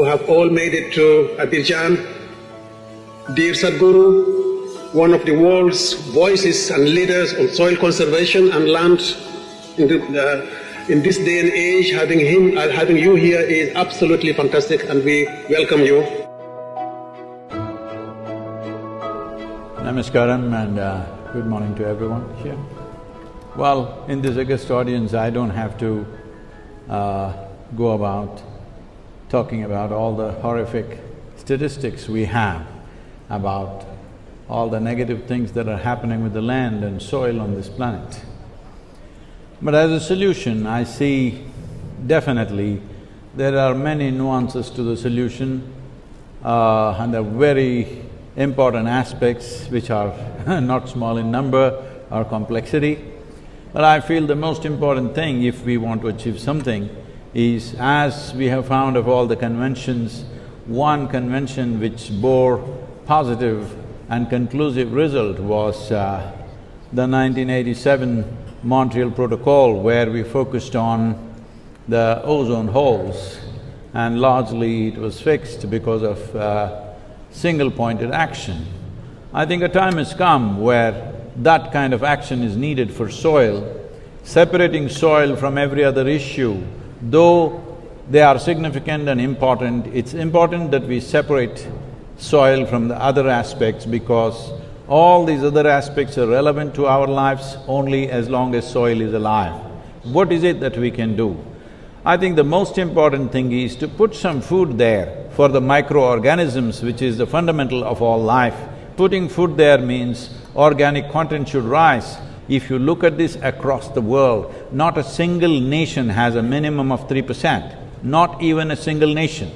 who have all made it to Abidjan. Dear Sadhguru, one of the world's voices and leaders on soil conservation and land in, the, uh, in this day and age, having him, uh, having you here is absolutely fantastic, and we welcome you. Namaskaram and uh, good morning to everyone here. Well, in this august audience, I don't have to uh, go about talking about all the horrific statistics we have about all the negative things that are happening with the land and soil on this planet. But as a solution, I see definitely there are many nuances to the solution uh, and are very important aspects which are not small in number or complexity. But I feel the most important thing if we want to achieve something is as we have found of all the conventions, one convention which bore positive and conclusive result was uh, the 1987 Montreal Protocol where we focused on the ozone holes and largely it was fixed because of uh, single-pointed action. I think a time has come where that kind of action is needed for soil. Separating soil from every other issue though they are significant and important, it's important that we separate soil from the other aspects because all these other aspects are relevant to our lives only as long as soil is alive. What is it that we can do? I think the most important thing is to put some food there for the microorganisms, which is the fundamental of all life. Putting food there means organic content should rise, if you look at this across the world, not a single nation has a minimum of three percent, not even a single nation.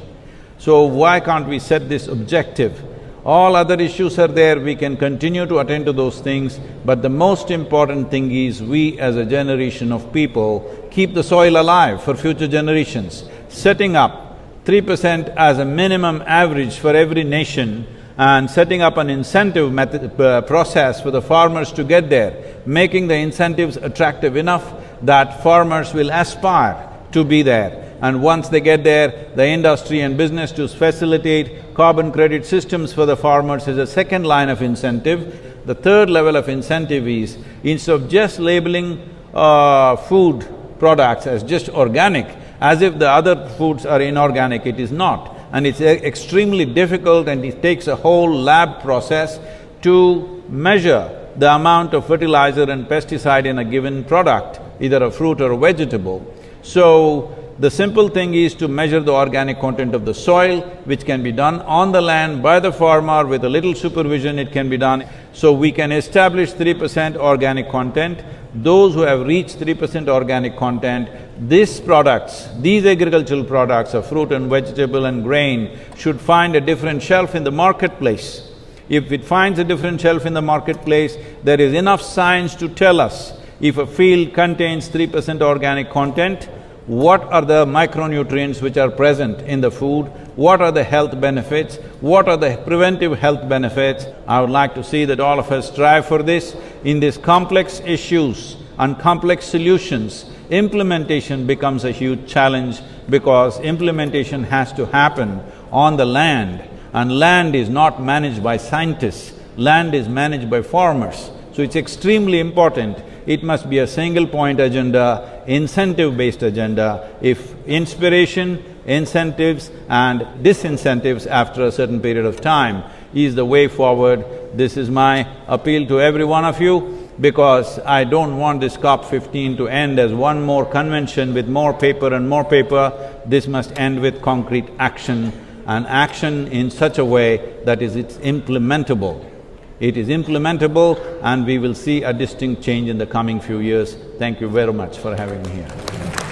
So why can't we set this objective? All other issues are there, we can continue to attend to those things, but the most important thing is we as a generation of people keep the soil alive for future generations. Setting up three percent as a minimum average for every nation and setting up an incentive method, uh, process for the farmers to get there, making the incentives attractive enough that farmers will aspire to be there. And once they get there, the industry and business to facilitate carbon credit systems for the farmers is a second line of incentive. The third level of incentive is, instead of just labeling uh, food products as just organic, as if the other foods are inorganic, it is not and it's uh, extremely difficult and it takes a whole lab process to measure the amount of fertilizer and pesticide in a given product, either a fruit or a vegetable. So, the simple thing is to measure the organic content of the soil, which can be done on the land by the farmer with a little supervision it can be done. So we can establish three percent organic content. Those who have reached three percent organic content, these products, these agricultural products of fruit and vegetable and grain should find a different shelf in the marketplace. If it finds a different shelf in the marketplace, there is enough science to tell us if a field contains three percent organic content, what are the micronutrients which are present in the food, what are the health benefits, what are the preventive health benefits. I would like to see that all of us strive for this. In these complex issues and complex solutions, implementation becomes a huge challenge because implementation has to happen on the land and land is not managed by scientists, land is managed by farmers. So it's extremely important it must be a single point agenda, incentive-based agenda. If inspiration, incentives and disincentives after a certain period of time is the way forward, this is my appeal to every one of you because I don't want this COP fifteen to end as one more convention with more paper and more paper. This must end with concrete action and action in such a way that is it's implementable. It is implementable and we will see a distinct change in the coming few years. Thank you very much for having me here.